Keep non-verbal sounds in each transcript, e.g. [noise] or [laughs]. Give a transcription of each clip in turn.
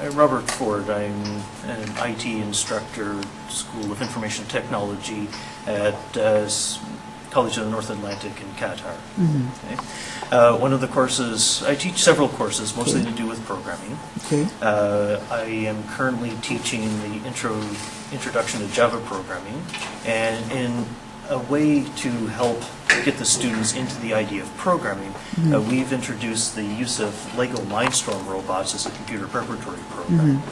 Uh, Robert Ford, I'm an IT instructor, School of Information Technology at uh, College of the North Atlantic in Qatar. Okay. Uh, One of the courses, I teach several courses, mostly to do with programming. Okay. Uh, I am currently teaching the intro, introduction to Java programming, and in a way to help get the students into the idea of programming, uh, we've introduced the use of Lego Mindstorm robots as a computer preparatory program.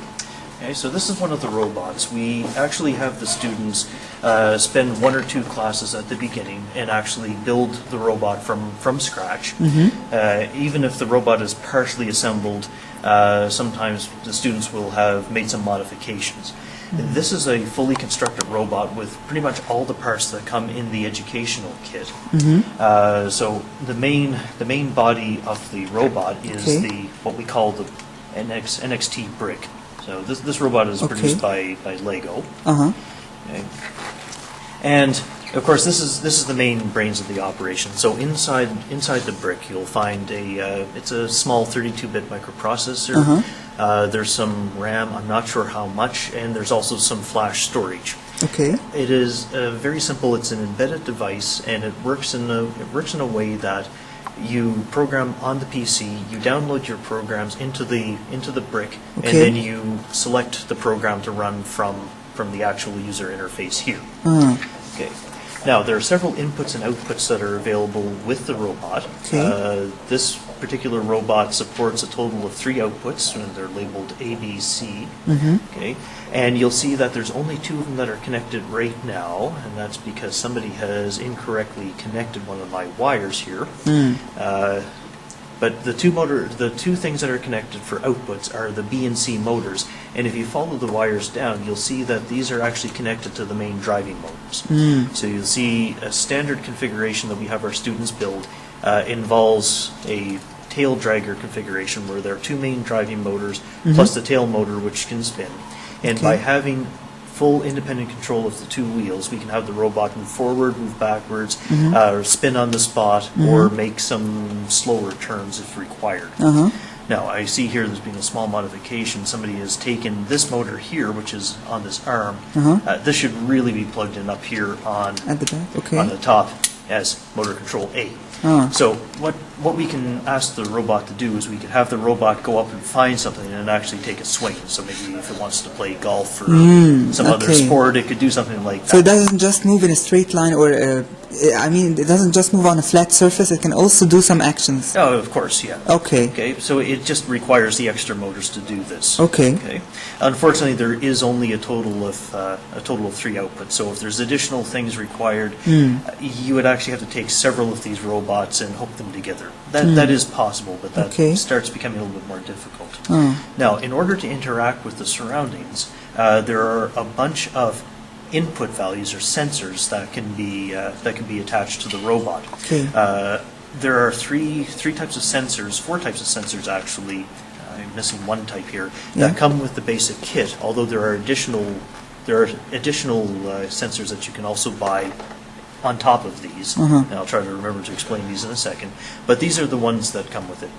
Okay, so this is one of the robots. We actually have the students uh, spend one or two classes at the beginning and actually build the robot from, from scratch. Uh, even if the robot is partially assembled, uh, sometimes the students will have made some modifications. This is a fully constructed robot with pretty much all the parts that come in the educational kit. Uh, so the main the main body of the robot is Okay. the what we call the NX, NXT brick. So this, this robot is Okay. produced by, by Lego. Uh huh. Okay. And of course, this is this is the main brains of the operation. So inside inside the brick, you'll find a uh, it's a small 32-bit microprocessor. Uh-huh. Uh, there's some RAM. I'm not sure how much, and there's also some flash storage. Okay. It is uh, very simple. It's an embedded device, and it works in a it works in a way that you program on the PC. You download your programs into the into the brick, and then you select the program to run from from the actual user interface here. Uh, Okay. Now, there are several inputs and outputs that are available with the robot. Okay. Uh, this particular robot supports a total of three outputs, and they're labeled A, B, C. Okay. And you'll see that there's only two of them that are connected right now, and that's because somebody has incorrectly connected one of my wires here. Uh, but the two motor, the two things that are connected for outputs are the B and C motors. And if you follow the wires down, you'll see that these are actually connected to the main driving motors. So you'll see a standard configuration that we have our students build uh, involves a tail dragger configuration where there are two main driving motors plus the tail motor which can spin. And by having full independent control of the two wheels, we can have the robot move forward, move backwards, uh, or spin on the spot, or make some slower turns if required. uh huh. Now, I see here there's been a small modification. Somebody has taken this motor here, which is on this arm. Uh-huh. Uh, this should really be plugged in up here on At the back. Okay. on the top as motor control A. Ah. So what what we can ask the robot to do is we could have the robot go up and find something and actually take a swing. So maybe if it wants to play golf or some other sport, it could do something like that. So it doesn't just move in a straight line, or uh, I mean, it doesn't just move on a flat surface. It can also do some actions. Oh, of course, yeah. Okay. Okay, so it just requires the extra motors to do this. Okay. Okay. Unfortunately, there is only a total of uh, a total of three outputs. So if there's additional things required, uh, you would actually have to take several of these robots and hook them together. That that is possible, but that. Okay. starts becoming a little bit more difficult. Oh. Now, in order to interact with the surroundings, uh, there are a bunch of input values or sensors that can be uh, that can be attached to the robot. Okay. Uh, there are three three types of sensors, four types of sensors actually. I'm missing one type here that Yeah. come with the basic kit. Although there are additional there are additional uh, sensors that you can also buy on top of these. Uh-huh. And I'll try to remember to explain these in a second. But these are the ones that come with it.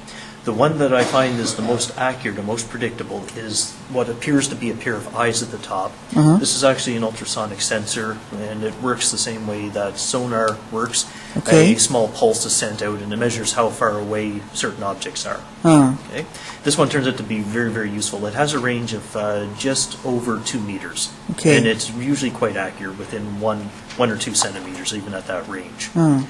The one that I find is the most accurate and most predictable is what appears to be a pair of eyes at the top. Uh-huh. This is actually an ultrasonic sensor, and it works the same way that sonar works. Okay. A small pulse is sent out, and it measures how far away certain objects are. Ah. Okay. This one turns out to be very, very useful. It has a range of uh, just over two meters. Okay. And it's usually quite accurate within one, one or two centimeters, even at that range. Ah.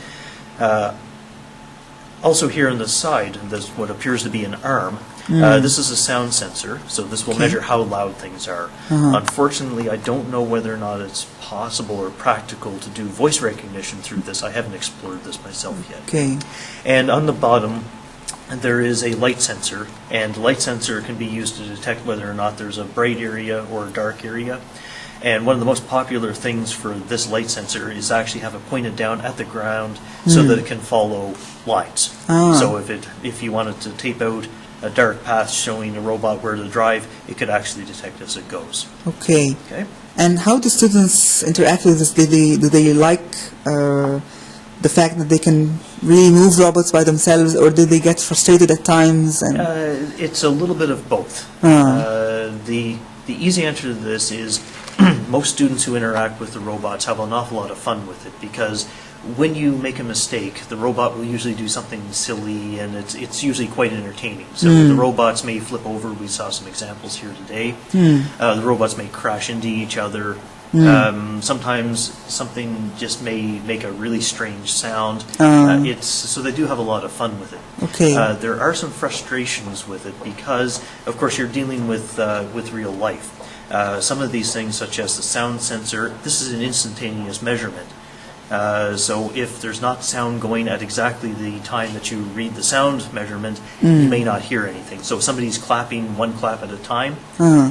Also here on the side, there's what appears to be an arm. Uh, this is a sound sensor, so this will Hmm. Okay. measure how loud things are. Uh-huh. Unfortunately, I don't know whether or not it's possible or practical to do voice recognition through this. I haven't explored this myself yet. Okay. And on the bottom, there is a light sensor, and light sensor can be used to detect whether or not there's a bright area or a dark area. And one of the most popular things for this light sensor is actually have it pointed down at the ground so that it can follow lines. Ah. So if it if you wanted to tape out a dark path showing a robot where to drive, it could actually detect as it goes. Okay. Okay. And how do students interact with this? Do they, do they like uh, the fact that they can really move robots by themselves, or do they get frustrated at times? And Uh, it's a little bit of both. Ah. Uh, the the easy answer to this is [clears throat] most students who interact with the robots have an awful lot of fun with it because when you make a mistake, the robot will usually do something silly and it's it's usually quite entertaining. So the robots may flip over. We saw some examples here today. Uh, the robots may crash into each other. Um, sometimes something just may make a really strange sound. Uh, it's so they do have a lot of fun with it. Okay. Uh, there are some frustrations with it because, of course, you're dealing with uh, with real life. Uh, some of these things, such as the sound sensor, this is an instantaneous measurement. Uh, so if there's not sound going at exactly the time that you read the sound measurement, you may not hear anything. So if somebody's clapping one clap at a time,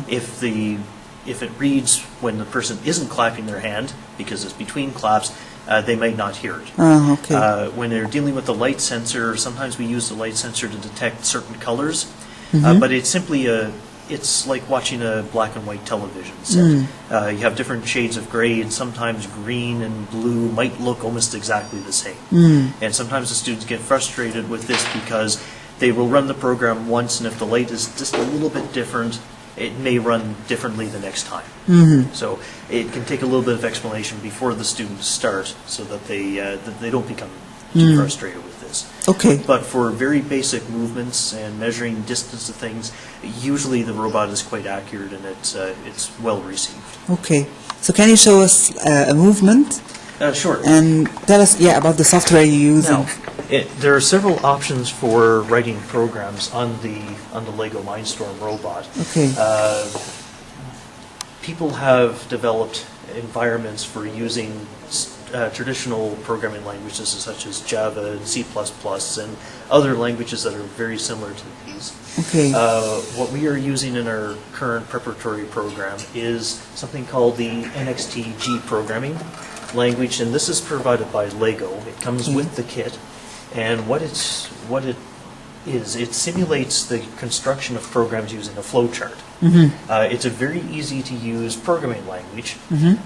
if the if it reads when the person isn't clapping their hand because it's between claps, uh, they might not hear it. Ah, okay. Uh, when they're dealing with the light sensor, sometimes we use the light sensor to detect certain colors, uh, but it's simply a, it's like watching a black and white television set. Uh, you have different shades of gray, and sometimes green and blue might look almost exactly the same. And sometimes the students get frustrated with this because they will run the program once, and if the light is just a little bit different, it may run differently the next time. So it can take a little bit of explanation before the students start, so that they uh, that they don't become too frustrated with okay. But for very basic movements and measuring distance of things, usually the robot is quite accurate and it's uh, it's well received. Okay. So can you show us uh, a movement Uh, sure. and tell us, yeah, about the software you use? Now, it, there are several options for writing programs on the on the Lego Mindstorm robot. Okay. Uh, people have developed environments for using uh, traditional programming languages such as Java and C++ and other languages that are very similar to these. Okay. Uh, what we are using in our current preparatory program is something called the NXT-G programming language, and this is provided by Lego. It comes with the kit, and what it's what it is, it simulates the construction of programs using a flowchart. Uh, it's a very easy to use programming language,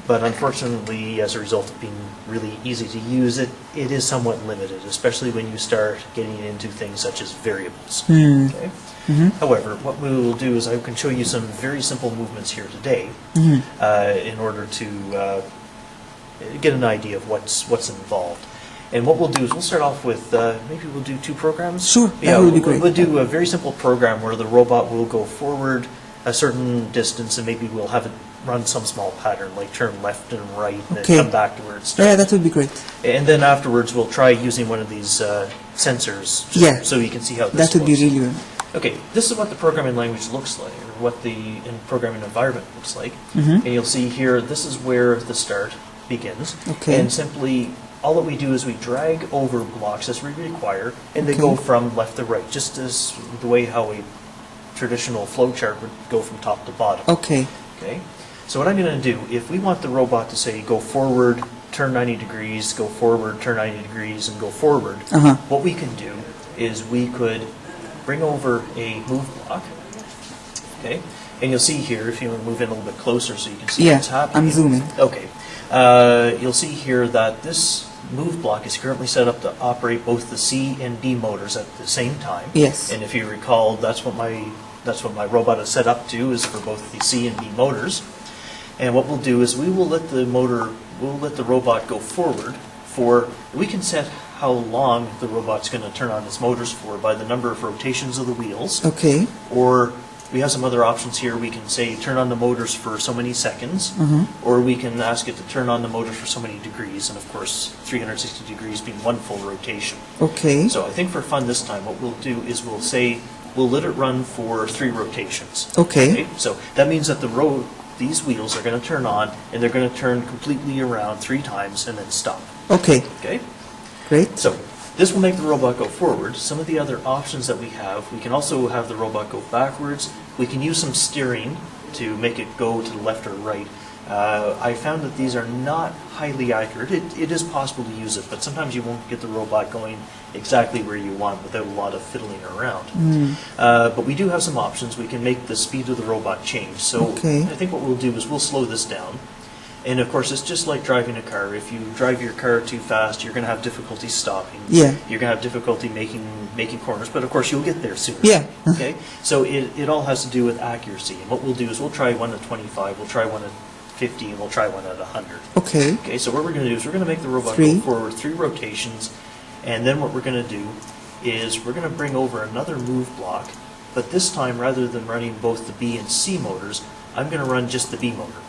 but unfortunately, as a result of being really easy to use, it, it is somewhat limited, especially when you start getting into things such as variables. Okay? However, what we will do is I can show you some very simple movements here today uh, in order to uh, get an idea of what's what's involved. And what we'll do is we'll start off with uh, maybe we'll do two programs. Sure, yeah, that would be we'll- great. We'll do a very simple program where the robot will go forward a certain distance, and maybe we'll have it run some small pattern like turn left and right, and Okay. then come back to where it started. yeah, that would be great. And then afterwards, we'll try using one of these uh, sensors, just Yeah. so you can see how this That would be really good. Okay, this is what the programming language looks like, or what the in programming environment looks like. Mm-hmm. And you'll see here, this is where the start begins. Okay. And simply, all that we do is we drag over blocks as we require, and they go from left to right, just as the way how a traditional flowchart would go from top to bottom. Okay. Okay, so what I'm going to do, if we want the robot to say go forward, turn 90 degrees, go forward, turn 90 degrees, and go forward, Uh-huh. what we can do is we could bring over a move block. Okay, and you'll see here, if you want to move in a little bit closer so you can see Yeah, what's happening. I'm zooming. Okay, uh, you'll see here that this move block is currently set up to operate both the C and D motors at the same time. Yes. And if you recall, that's what my that's what my robot is set up to is for both the C and D motors. And what we'll do is we will let the motor we'll let the robot go forward for we can set how long the robot's going to turn on its motors for by the number of rotations of the wheels Okay. or we have some other options here. We can say turn on the motors for so many seconds, mm-hmm. or we can ask it to turn on the motors for so many degrees, and of course, 360 degrees being one full rotation. Okay. So I think for fun this time, what we'll do is we'll say we'll let it run for three rotations. Okay. So that means that the road, these wheels are going to turn on, and they're going to turn completely around three times and then stop. Okay. Okay. Great. So this will make the robot go forward. Some of the other options that we have, we can also have the robot go backwards. We can use some steering to make it go to the left or right. Uh, I found that these are not highly accurate. It, it is possible to use it, but sometimes you won't get the robot going exactly where you want without a lot of fiddling around. Uh, but we do have some options. We can make the speed of the robot change. So Okay. I think what we'll do is we'll slow this down. And of course, it's just like driving a car. If you drive your car too fast, you're going to have difficulty stopping. Yeah. You're going to have difficulty making making corners, but of course, you'll get there sooner. Yeah. [laughs] Okay. So it, it all has to do with accuracy. And what we'll do is we'll try one at 25, we'll try one at 50, and we'll try one at 100. Okay. Okay, so what we're going to do is we're going to make the robot Three. go forward three rotations, and then what we're going to do is we're going to bring over another move block, but this time rather than running both the B and C motors, I'm going to run just the B motor.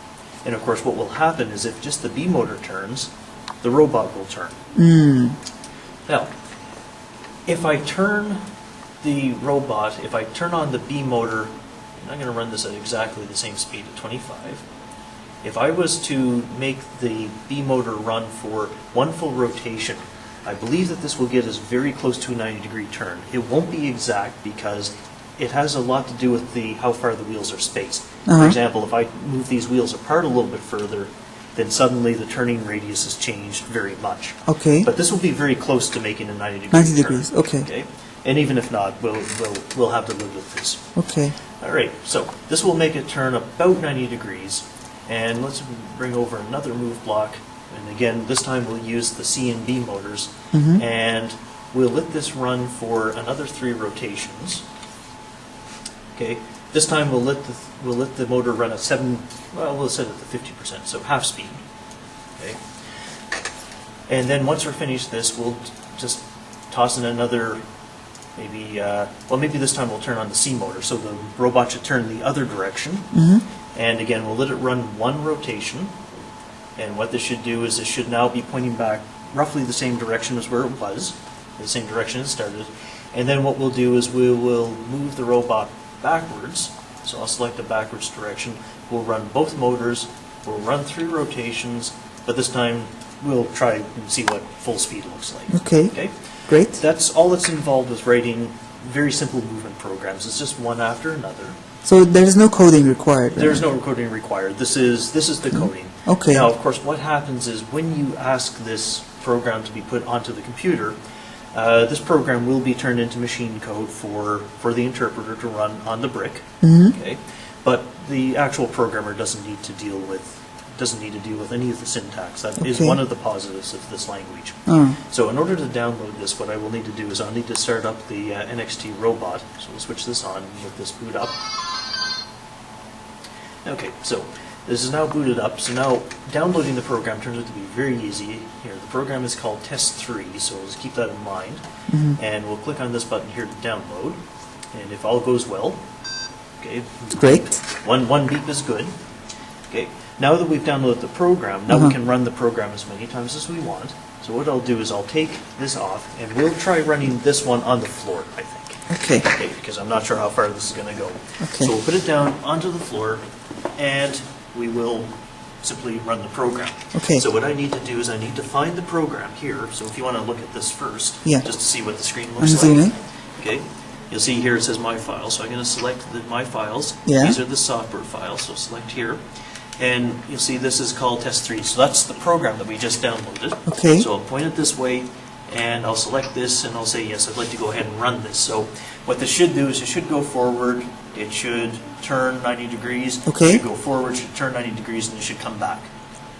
And of course, what will happen is if just the B motor turns, the robot will turn. Mm. Now, if I turn the robot, if I turn on the B motor, and I'm going to run this at exactly the same speed at 25. If I was to make the B motor run for one full rotation, I believe that this will get us very close to a 90 degree turn. It won't be exact because it has a lot to do with the how far the wheels are spaced. For Uh-huh. example, if I move these wheels apart a little bit further, then suddenly the turning radius has changed very much. Okay. But this will be very close to making a 90 degree 90 turn. degrees, okay. Okay? And even if not, we'll, we'll, we'll have to live with this. Okay. All right, so this will make it turn about 90 degrees. And let's bring over another move block. And again, this time we'll use the C and B motors. Mhm. And we'll let this run for another three rotations. Okay, this time we'll let the, we'll let the motor run at seven, well, we'll set it to 50%, so half speed. Okay? And then once we're finished this, we'll just toss in another, maybe, uh, well, maybe this time we'll turn on the C motor, so the robot should turn the other direction. Mm-hmm. And again, we'll let it run one rotation. And what this should do is it should now be pointing back roughly the same direction as where it was, the same direction it started. And then what we'll do is we will move the robot backwards. So I'll select the backwards direction. We'll run both motors. We'll run three rotations, but this time we'll try and see what full speed looks like. Okay. Okay? Great. That's all that's involved with writing very simple movement programs. It's just one after another. So there is no coding required. right? There's no coding required. This is, this is the mm-hmm. coding. Okay. Now, of course, what happens is when you ask this program to be put onto the computer, uh, this program will be turned into machine code for, for the interpreter to run on the brick. Mhm. Okay? But the actual programmer doesn't need to deal with, doesn't need to deal with any of the syntax. That is Okay. one of the positives of this language. Oh. So in order to download this, what I will need to do is I'll need to start up the uh, NXT robot. So we'll switch this on, let this boot up. Okay, so this is now booted up. So now downloading the program turns out to be very easy. Here, the program is called Test3, so let's keep that in mind. Mhm. And we'll click on this button here to download. And if all goes well, okay, Great. one, one beep is good. Okay, now that we've downloaded the program, now Uh-huh. we can run the program as many times as we want. So what I'll do is I'll take this off and we'll try running this one on the floor, I think. Okay. Okay, because I'm not sure how far this is going to go. Okay. So we'll put it down onto the floor and we will simply run the program. Okay. So what I need to do is I need to find the program here. So if you want to look at this first, Yeah. just to see what the screen looks like. Okay, you'll see here it says My Files, so I'm going to select the My Files. Yeah. These are the software files, so select here. And you'll see this is called Test3, so that's the program that we just downloaded. Okay. So I'll point it this way, and I'll select this, and I'll say, yes, I'd like to go ahead and run this. So what this should do is it should go forward, it should turn 90 degrees. Okay. It should go forward, should turn 90 degrees, and it should come back.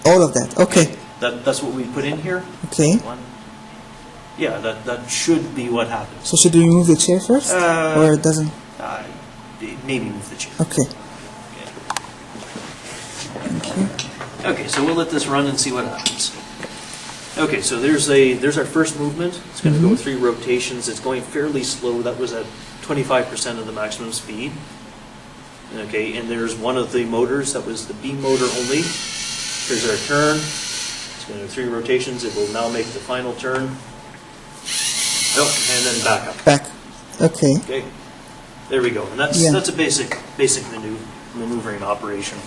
All of that. Okay. That, that's what we put in here. Okay. One. Yeah, that, that should be what happens. So should we move the chair first, Uh, or it doesn't? Uh, maybe move the chair. Okay. Okay, so we'll let this run and see what happens. Okay, so there's a there's our first movement. It's going to go three rotations. It's going fairly slow. That was at 25% of the maximum speed. Okay, and there's one of the motors that was the B motor only. Here's our turn. It's going to do three rotations. It will now make the final turn. Oh, and then back up. Back. Okay. Okay, there we go. And that's, Yeah. that's a basic, basic maneuvering operation.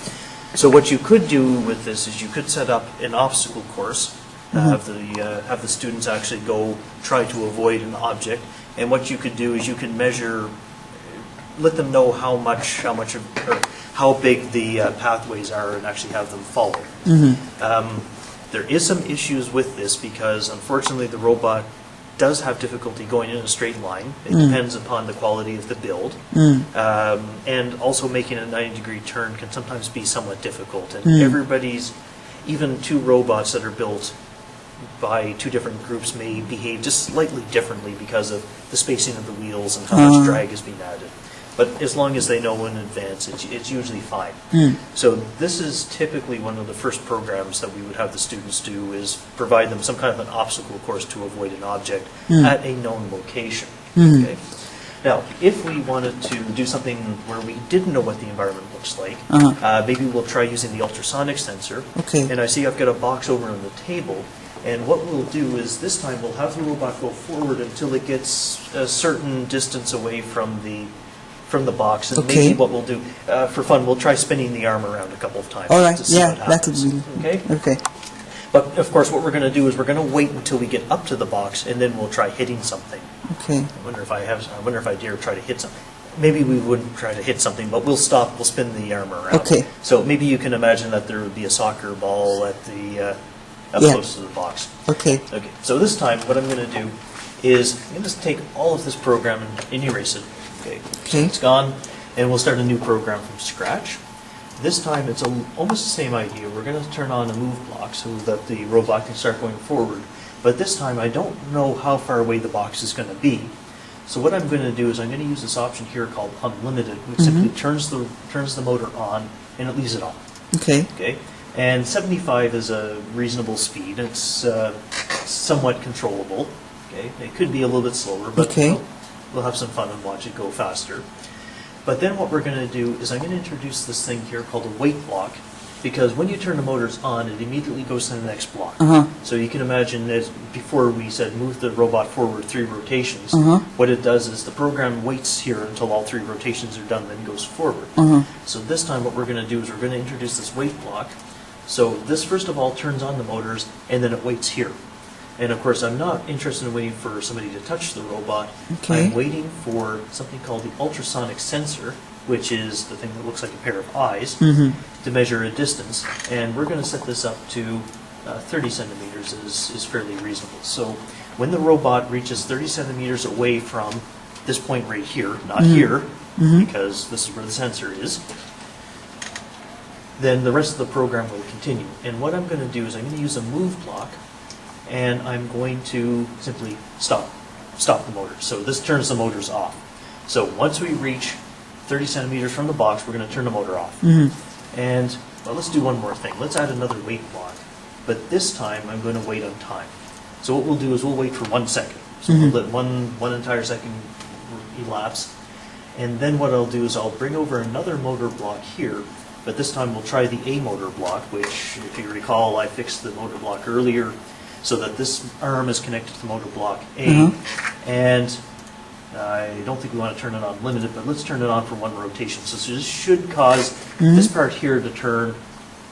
So what you could do with this is you could set up an obstacle course, uh, have the, uh, have the students actually go try to avoid an object. And what you could do is you can measure, let them know how much, how much of, or how big the uh, pathways are and actually have them follow. Um, There is some issues with this because unfortunately the robot does have difficulty going in a straight line. It depends upon the quality of the build. Um, and also making a 90 degree turn can sometimes be somewhat difficult. And everybody's, even two robots that are built by two different groups may behave just slightly differently because of the spacing of the wheels and how Uh. much drag is being added. But as long as they know in advance, it's, it's usually fine. So this is typically one of the first programs that we would have the students do is provide them some kind of an obstacle course to avoid an object at a known location. Okay? Now, if we wanted to do something where we didn't know what the environment looks like, Uh-huh. uh, maybe we'll try using the ultrasonic sensor. Okay. And I see I've got a box over on the table, and what we'll do is this time we'll have the robot go forward until it gets a certain distance away from the from the box. And Okay. maybe what we'll do uh, for fun, we'll try spinning the arm around a couple of times All right, yeah, that would be okay. okay. But of course, what we're going to do is we're going to wait until we get up to the box, and then we'll try hitting something. Okay. I wonder if I have. I wonder if I dare try to hit something. Maybe we wouldn't try to hit something, but we'll stop. We'll spin the arm around. Okay. So maybe you can imagine that there would be a soccer ball at the uh, up Yeah. close to the box. Okay. Okay. So this time, what I'm going to do is I'm going to take all of this program and, and erase it. Okay. So Okay. it's gone, and we'll start a new program from scratch. This time, it's a, almost the same idea. We're going to turn on a move block so that the robot can start going forward. But this time, I don't know how far away the box is going to be. So what I'm going to do is I'm going to use this option here called unlimited, which mm-hmm. simply turns the turns the motor on and it leaves it on. Okay. Okay, and 75 is a reasonable speed. It's uh, somewhat controllable. Okay, it could be a little bit slower, but Okay. we'll, we'll have some fun and watch it go faster. But then what we're going to do is I'm going to introduce this thing here called a wait block, because when you turn the motors on, it immediately goes to the next block. Uh-huh. So you can imagine that before we said move the robot forward three rotations. Uh-huh. What it does is the program waits here until all three rotations are done, then goes forward. Uh-huh. So this time what we're going to do is we're going to introduce this wait block. So this first of all turns on the motors and then it waits here. And of course, I'm not interested in waiting for somebody to touch the robot. Okay. I'm waiting for something called the ultrasonic sensor, which is the thing that looks like a pair of eyes, Mm-hmm. to measure a distance. And we're going to set this up to uh, 30 centimeters is, is fairly reasonable. So when the robot reaches 30 centimeters away from this point right here, not here, because this is where the sensor is, then the rest of the program will continue. And what I'm going to do is I'm going to use a move block, and I'm going to simply stop, stop the motor. So this turns the motors off. So once we reach 30 centimeters from the box, we're going to turn the motor off. Mm-hmm. And well, let's do one more thing. Let's add another wait block. But this time, I'm going to wait on time. So what we'll do is we'll wait for one second. So we'll mm-hmm. let one, one entire second elapse. And then what I'll do is I'll bring over another motor block here, but this time we'll try the A motor block, which, if you recall, I fixed the motor block earlier so that this arm is connected to the motor block A. And I don't think we want to turn it on limited, but let's turn it on for one rotation. So this should cause this part here to turn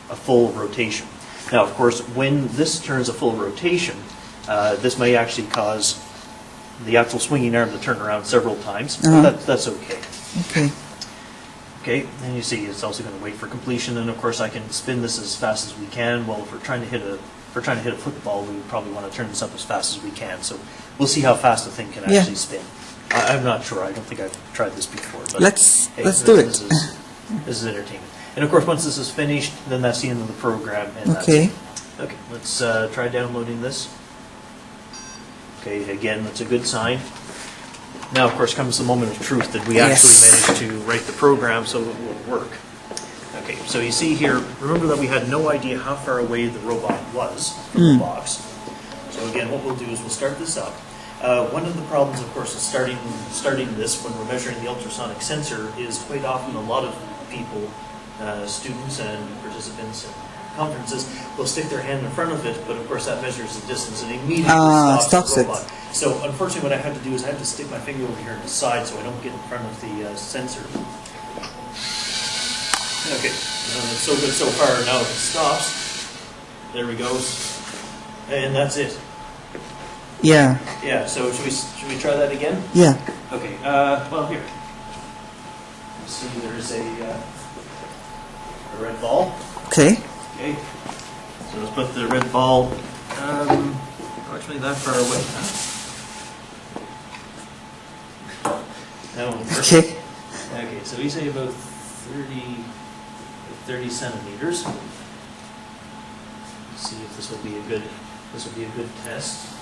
a full rotation. Now, of course, when this turns a full rotation, uh, this may actually cause the actual swinging arm to turn around several times, but Uh-huh. that, that's okay. Okay. Okay, and you see it's also going to wait for completion, and of course I can spin this as fast as we can. Well, if we're trying to hit a, if we're trying to hit a football, we would probably want to turn this up as fast as we can. So we'll see how fast the thing can Yeah. actually spin. I, I'm not sure. I don't think I've tried this before. But Let's- hey, let's this- do it. This is, this is entertaining. And of course, once this is finished, then that's the end of the program, and Okay. Okay, let's uh, try downloading this. Okay, again, that's a good sign. Now, of course, comes the moment of truth that we actually Yes. managed to write the program so it will work. Okay, so you see here, remember that we had no idea how far away the robot was from the box. So again, what we'll do is we'll start this up. Uh, one of the problems, of course, is starting starting this when we're measuring the ultrasonic sensor is quite often a lot of people, uh, students and participants in conferences, will stick their hand in front of it, but of course that measures the distance and immediately Ah, stops, stops the it. So unfortunately, what I had to do is I had to stick my finger over here on the side so I don't get in front of the uh, sensor. Okay, uh, so good so far. Now if it stops, there we go, and that's it. Yeah. Yeah. So should we should we try that again? Yeah. Okay. Uh, well, here. Let's see. There's a uh, a red ball. Okay. Okay. So let's put the red ball um, actually that far away. Huh? That one first. Okay. Okay, so we say about 30, 30 centimeters. See if this will be a good, this will be a good test.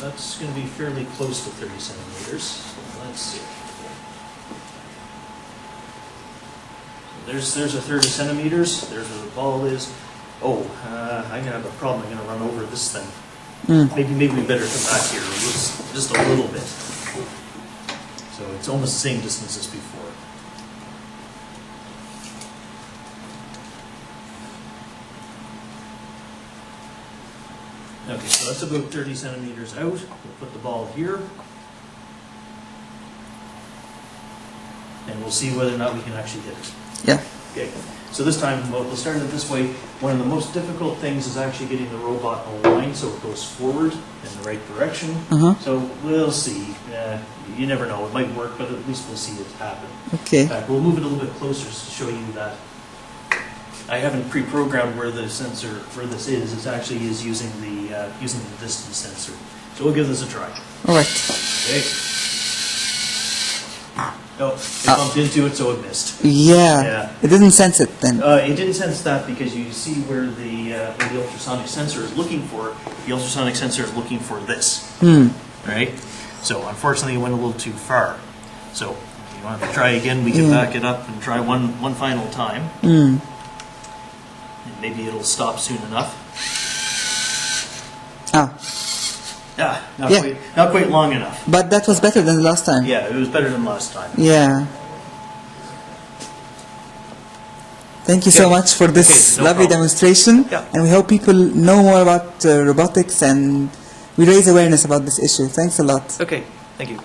That's gonna be fairly close to thirty centimeters, so let's see. So There's, there's a thirty centimeters, there's where the ball is. Oh, uh, I'm gonna have a problem, I'm gonna run over this thing. Mm. Maybe, maybe we better come back here, just, just a little bit. So it's almost the same distance as before. Okay, so that's about thirty centimeters out. We'll put the ball here. And we'll see whether or not we can actually hit it. Yeah. Okay, so this time, we'll we'll start it this way. One of the most difficult things is actually getting the robot aligned so it goes forward in the right direction. Uh-huh. So we'll see. Uh, You never know, it might work, but at least we'll see it happen. Okay. fact, we'll move it a little bit closer to show you that. I haven't pre-programmed where the sensor, where this is. It actually is using the, uh, using the distance sensor. So we'll give this a try. All right. Okay. Oh, it Ah. bumped into it, so it missed. Yeah. Yeah. It didn't sense it then. Uh, it didn't sense that because you see where the, uh, where the ultrasonic sensor is looking for. The ultrasonic sensor is looking for this, Hmm. right? So unfortunately, it went a little too far. So if you want to try again, we can Yeah. back it up and try one, one final time. Hmm. Maybe it'll stop soon enough. Ah. Yeah, not Yeah. quite, not quite long enough. But that was better than the last time. Yeah, it was better than last time. Yeah. Thank you so much for this Okay, no lovely problem. demonstration. Yeah. And we hope people know more about uh, robotics and we raise awareness about this issue. Thanks a lot. Okay, thank you.